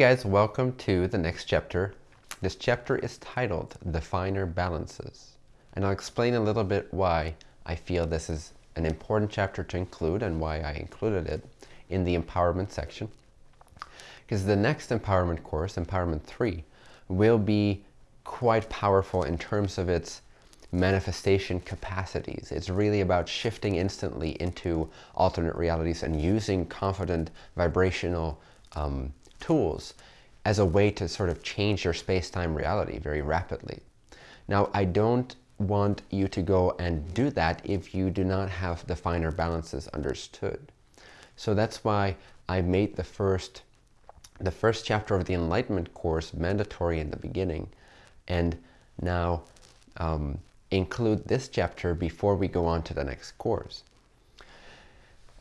guys, welcome to the next chapter. This chapter is titled The Finer Balances. And I'll explain a little bit why I feel this is an important chapter to include and why I included it in the empowerment section. Because the next empowerment course, Empowerment 3, will be quite powerful in terms of its manifestation capacities. It's really about shifting instantly into alternate realities and using confident vibrational um, tools as a way to sort of change your space-time reality very rapidly. Now, I don't want you to go and do that if you do not have the finer balances understood. So that's why I made the first, the first chapter of the Enlightenment course mandatory in the beginning and now um, include this chapter before we go on to the next course.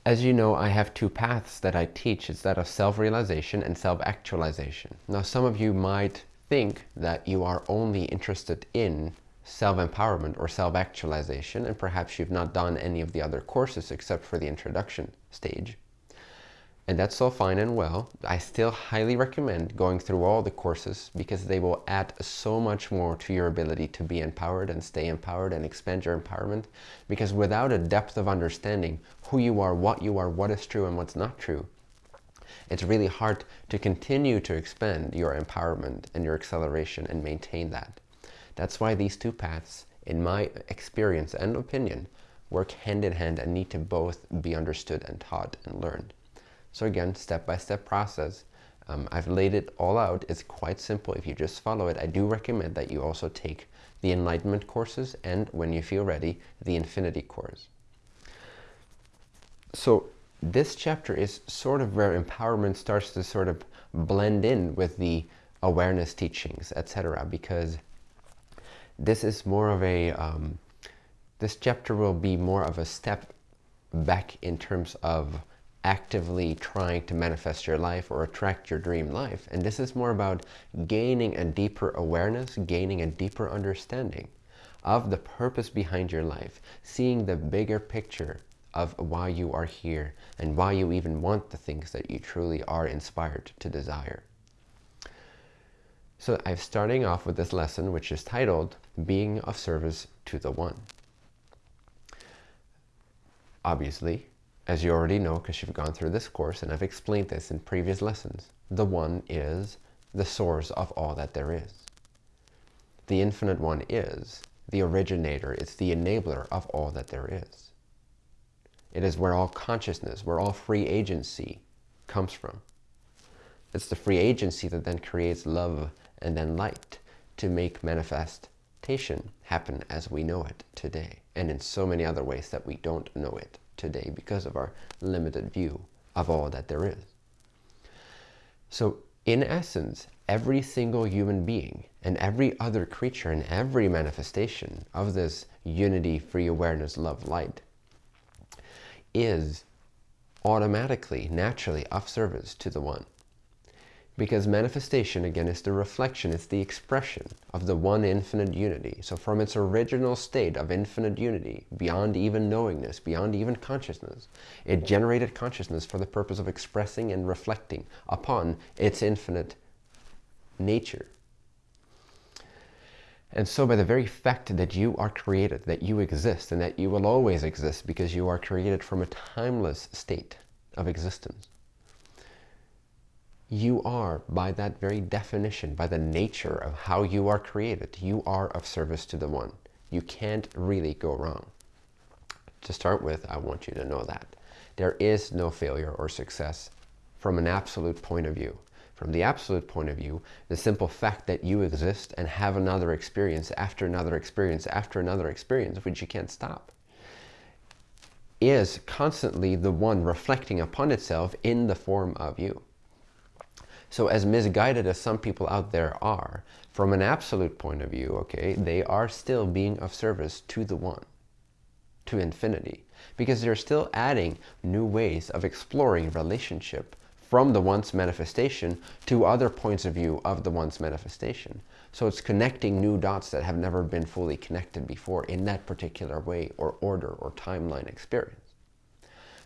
As you know, I have two paths that I teach. It's that of self-realization and self-actualization. Now, some of you might think that you are only interested in self-empowerment or self-actualization, and perhaps you've not done any of the other courses except for the introduction stage. And that's all fine and well. I still highly recommend going through all the courses because they will add so much more to your ability to be empowered and stay empowered and expand your empowerment. Because without a depth of understanding who you are, what you are, what is true and what's not true, it's really hard to continue to expand your empowerment and your acceleration and maintain that. That's why these two paths, in my experience and opinion, work hand in hand and need to both be understood and taught and learned. So again, step-by-step -step process. Um, I've laid it all out. It's quite simple. If you just follow it, I do recommend that you also take the Enlightenment courses and, when you feel ready, the Infinity course. So this chapter is sort of where empowerment starts to sort of blend in with the awareness teachings, etc. Because this is more of a, um, this chapter will be more of a step back in terms of actively trying to manifest your life or attract your dream life. And this is more about gaining a deeper awareness, gaining a deeper understanding of the purpose behind your life, seeing the bigger picture of why you are here and why you even want the things that you truly are inspired to desire. So I'm starting off with this lesson, which is titled Being of Service to the One. Obviously, as you already know, because you've gone through this course, and I've explained this in previous lessons, the One is the source of all that there is. The Infinite One is the originator, it's the enabler of all that there is. It is where all consciousness, where all free agency comes from. It's the free agency that then creates love and then light to make manifestation happen as we know it today, and in so many other ways that we don't know it today because of our limited view of all that there is. So in essence, every single human being and every other creature and every manifestation of this unity, free awareness, love, light is automatically, naturally of service to the One. Because manifestation, again, is the reflection, it's the expression of the one infinite unity. So from its original state of infinite unity, beyond even knowingness, beyond even consciousness, it generated consciousness for the purpose of expressing and reflecting upon its infinite nature. And so by the very fact that you are created, that you exist, and that you will always exist because you are created from a timeless state of existence, you are, by that very definition, by the nature of how you are created, you are of service to the One. You can't really go wrong. To start with, I want you to know that. There is no failure or success from an absolute point of view. From the absolute point of view, the simple fact that you exist and have another experience after another experience after another experience, which you can't stop, is constantly the one reflecting upon itself in the form of you. So as misguided as some people out there are, from an absolute point of view, okay, they are still being of service to the One, to infinity, because they're still adding new ways of exploring relationship from the One's manifestation to other points of view of the One's manifestation. So it's connecting new dots that have never been fully connected before in that particular way or order or timeline experience.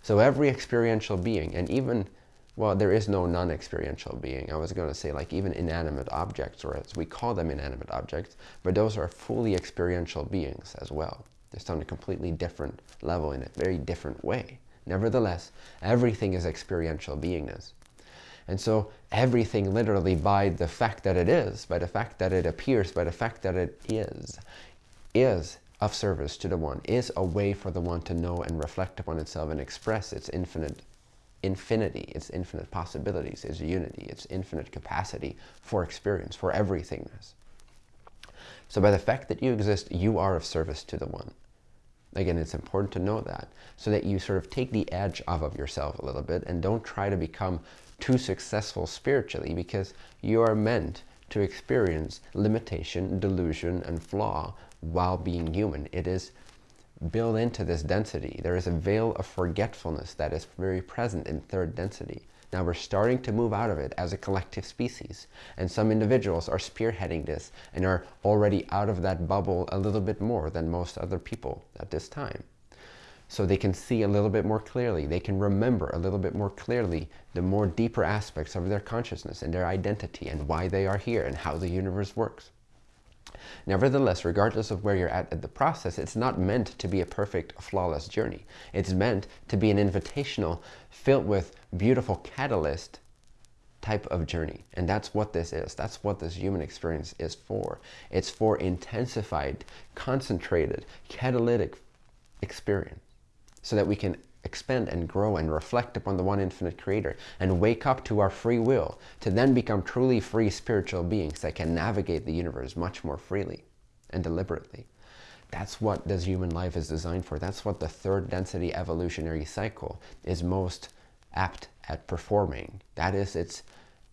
So every experiential being, and even well, there is no non-experiential being. I was going to say like even inanimate objects, or as we call them inanimate objects, but those are fully experiential beings as well. They're on a completely different level in a very different way. Nevertheless, everything is experiential beingness. And so everything literally by the fact that it is, by the fact that it appears, by the fact that it is, is of service to the one, is a way for the one to know and reflect upon itself and express its infinite infinity, its infinite possibilities, its unity, its infinite capacity for experience, for everythingness. So by the fact that you exist, you are of service to the one. Again, it's important to know that so that you sort of take the edge off of yourself a little bit and don't try to become too successful spiritually because you are meant to experience limitation, delusion, and flaw while being human. It is built into this density. There is a veil of forgetfulness that is very present in third density. Now we're starting to move out of it as a collective species. And some individuals are spearheading this and are already out of that bubble a little bit more than most other people at this time. So they can see a little bit more clearly. They can remember a little bit more clearly the more deeper aspects of their consciousness and their identity and why they are here and how the universe works. Nevertheless, regardless of where you're at in the process, it's not meant to be a perfect, flawless journey. It's meant to be an invitational, filled with beautiful catalyst type of journey. And that's what this is. That's what this human experience is for. It's for intensified, concentrated, catalytic experience so that we can expand and grow and reflect upon the one infinite creator and wake up to our free will to then become truly free spiritual beings that can navigate the universe much more freely and deliberately. That's what this human life is designed for. That's what the third density evolutionary cycle is most apt at performing. That is its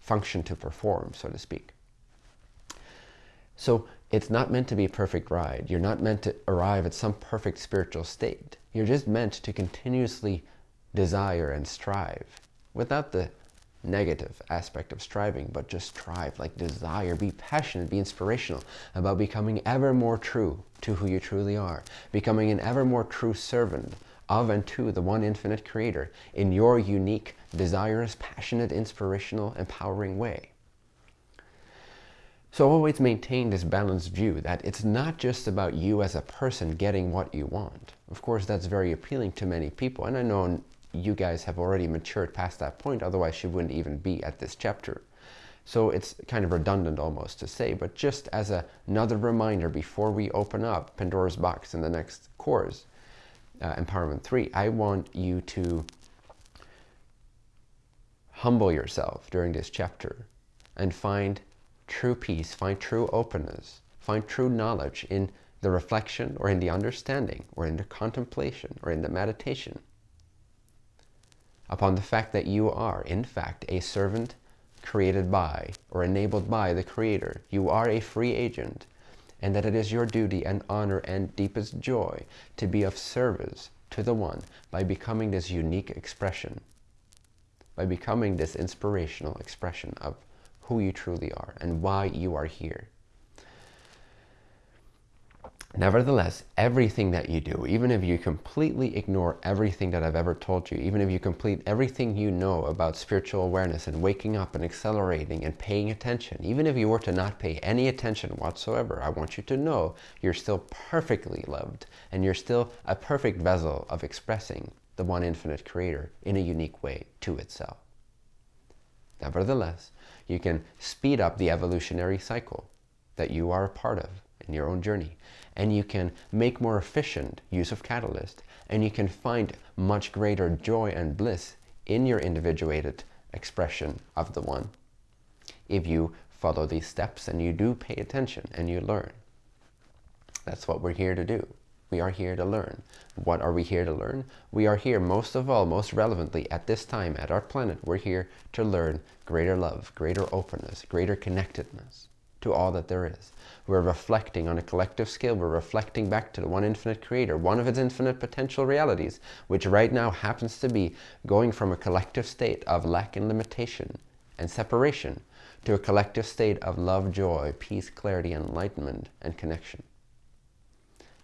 function to perform, so to speak. So it's not meant to be a perfect ride. You're not meant to arrive at some perfect spiritual state. You're just meant to continuously desire and strive without the negative aspect of striving, but just strive, like desire, be passionate, be inspirational about becoming ever more true to who you truly are, becoming an ever more true servant of and to the one infinite creator in your unique, desirous, passionate, inspirational, empowering way. So always maintain this balanced view that it's not just about you as a person getting what you want. Of course, that's very appealing to many people. And I know you guys have already matured past that point. Otherwise, you wouldn't even be at this chapter. So it's kind of redundant almost to say, but just as a, another reminder before we open up Pandora's box in the next course, uh, Empowerment 3, I want you to humble yourself during this chapter and find true peace, find true openness, find true knowledge in the reflection or in the understanding or in the contemplation or in the meditation upon the fact that you are, in fact, a servant created by or enabled by the Creator. You are a free agent and that it is your duty and honor and deepest joy to be of service to the One by becoming this unique expression, by becoming this inspirational expression of who you truly are and why you are here. Nevertheless, everything that you do, even if you completely ignore everything that I've ever told you, even if you complete everything you know about spiritual awareness and waking up and accelerating and paying attention, even if you were to not pay any attention whatsoever, I want you to know you're still perfectly loved and you're still a perfect vessel of expressing the one infinite creator in a unique way to itself. Nevertheless, you can speed up the evolutionary cycle that you are a part of in your own journey. And you can make more efficient use of catalyst. And you can find much greater joy and bliss in your individuated expression of the One. If you follow these steps and you do pay attention and you learn. That's what we're here to do. We are here to learn. What are we here to learn? We are here most of all, most relevantly at this time at our planet, we're here to learn greater love, greater openness, greater connectedness to all that there is. We're reflecting on a collective scale. We're reflecting back to the one infinite creator, one of its infinite potential realities, which right now happens to be going from a collective state of lack and limitation and separation to a collective state of love, joy, peace, clarity, enlightenment, and connection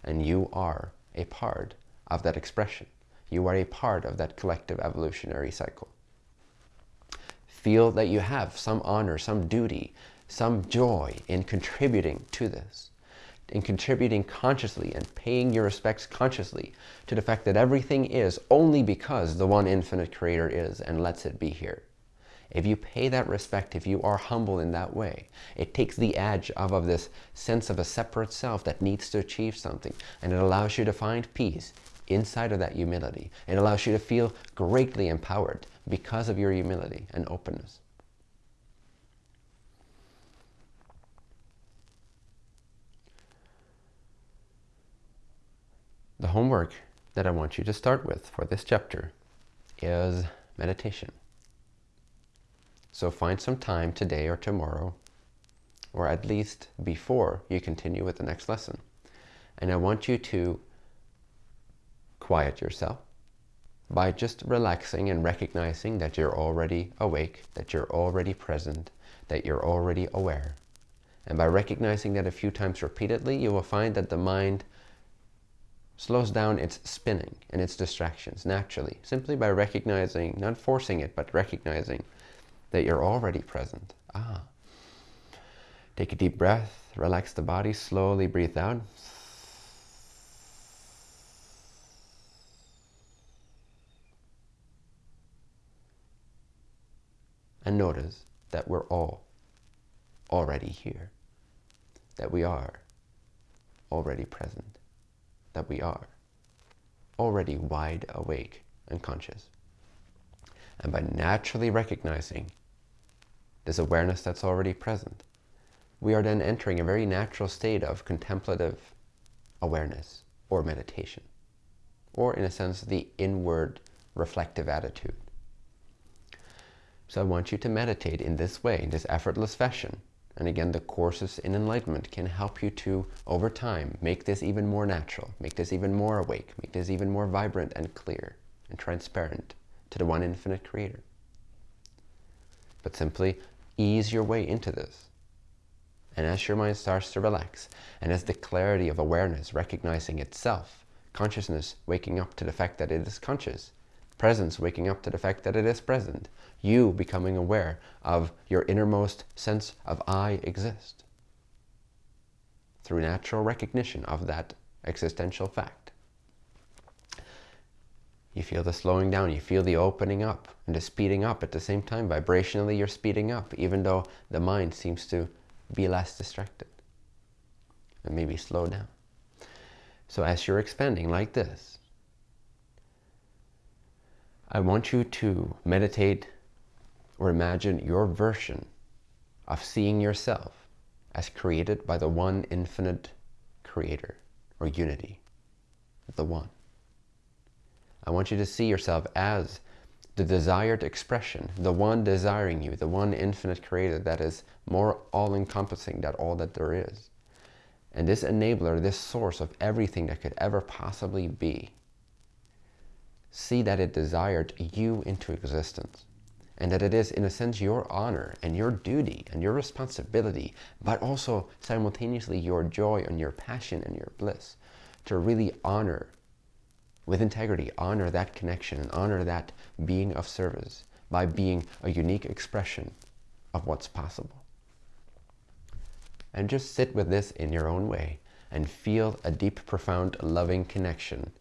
and you are a part of that expression. You are a part of that collective evolutionary cycle. Feel that you have some honor, some duty, some joy in contributing to this, in contributing consciously and paying your respects consciously to the fact that everything is only because the one infinite creator is and lets it be here. If you pay that respect, if you are humble in that way, it takes the edge off of this sense of a separate self that needs to achieve something. And it allows you to find peace inside of that humility. It allows you to feel greatly empowered because of your humility and openness. The homework that I want you to start with for this chapter is meditation. So find some time today or tomorrow, or at least before you continue with the next lesson. And I want you to quiet yourself by just relaxing and recognizing that you're already awake, that you're already present, that you're already aware. And by recognizing that a few times repeatedly, you will find that the mind slows down its spinning and its distractions naturally, simply by recognizing, not forcing it, but recognizing that you're already present. Ah. Take a deep breath, relax the body, slowly breathe out. And notice that we're all already here, that we are already present, that we are already wide awake and conscious. And by naturally recognizing this awareness that's already present, we are then entering a very natural state of contemplative awareness or meditation, or in a sense, the inward reflective attitude. So I want you to meditate in this way, in this effortless fashion. And again, the courses in enlightenment can help you to, over time, make this even more natural, make this even more awake, make this even more vibrant and clear and transparent to the one infinite creator. But simply ease your way into this. And as your mind starts to relax, and as the clarity of awareness recognizing itself, consciousness waking up to the fact that it is conscious, presence waking up to the fact that it is present, you becoming aware of your innermost sense of I exist through natural recognition of that existential fact. You feel the slowing down, you feel the opening up and the speeding up at the same time. Vibrationally, you're speeding up, even though the mind seems to be less distracted and maybe slow down. So as you're expanding like this, I want you to meditate or imagine your version of seeing yourself as created by the one infinite creator or unity, the one. I want you to see yourself as the desired expression, the one desiring you, the one infinite creator that is more all-encompassing than all that there is. And this enabler, this source of everything that could ever possibly be, see that it desired you into existence. And that it is, in a sense, your honor and your duty and your responsibility, but also simultaneously your joy and your passion and your bliss to really honor with integrity, honor that connection and honor that being of service by being a unique expression of what's possible. And just sit with this in your own way and feel a deep, profound, loving connection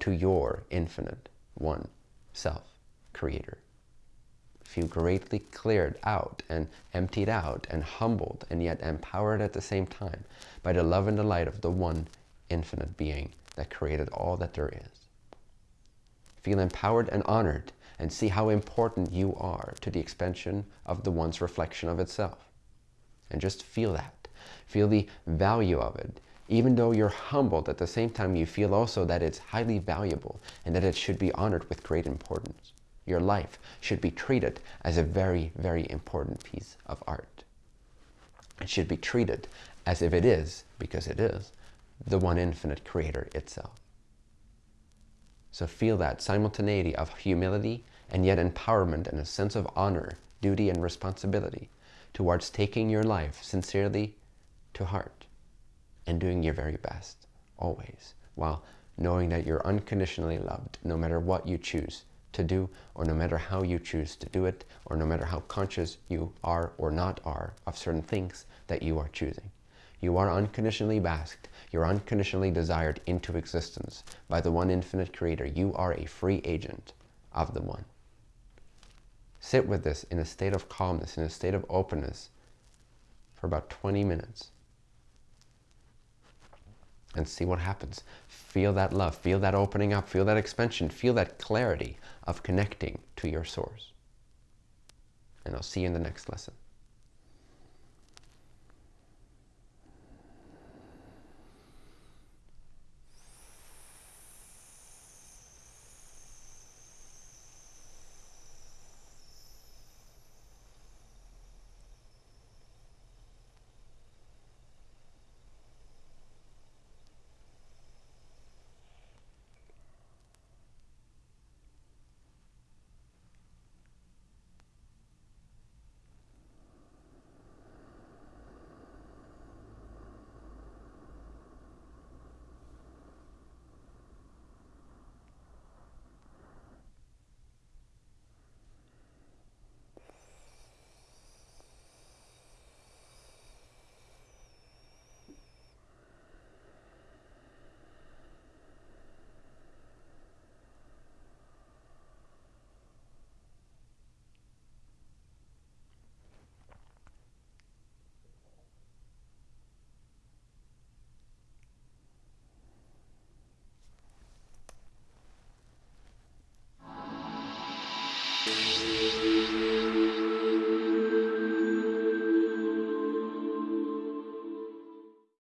to your infinite one self creator. Feel greatly cleared out and emptied out and humbled and yet empowered at the same time by the love and the light of the one infinite being that created all that there is. Feel empowered and honored and see how important you are to the expansion of the one's reflection of itself. And just feel that. Feel the value of it. Even though you're humbled, at the same time you feel also that it's highly valuable and that it should be honored with great importance. Your life should be treated as a very, very important piece of art. It should be treated as if it is, because it is, the one infinite creator itself. So feel that simultaneity of humility and yet empowerment and a sense of honor, duty and responsibility towards taking your life sincerely to heart and doing your very best, always, while knowing that you're unconditionally loved no matter what you choose to do, or no matter how you choose to do it, or no matter how conscious you are or not are of certain things that you are choosing. You are unconditionally basked, you're unconditionally desired into existence by the one infinite creator. You are a free agent of the one. Sit with this in a state of calmness, in a state of openness for about 20 minutes and see what happens. Feel that love, feel that opening up, feel that expansion, feel that clarity of connecting to your source. And I'll see you in the next lesson.